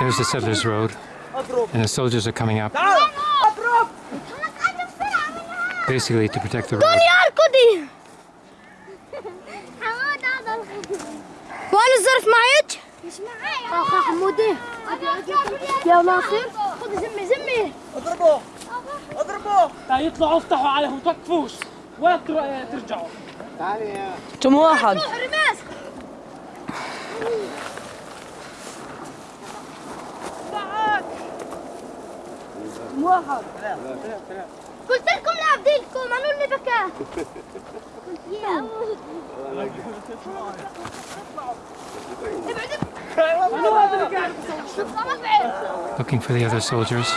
There's the settlers road and the soldiers are coming up basically to protect the road. اركضي وانا الظرف معك مش معايا اخ حمودي يا ناصر خذ زمي زمي اضربه اضربه لا يطلعوا افتحوا عليهم توقفوش وين تر- ترجعوا كم واحد رماس موافق قلت لكم لا بديلكم انا اللي بكى يا اموت Looking for the other soldiers.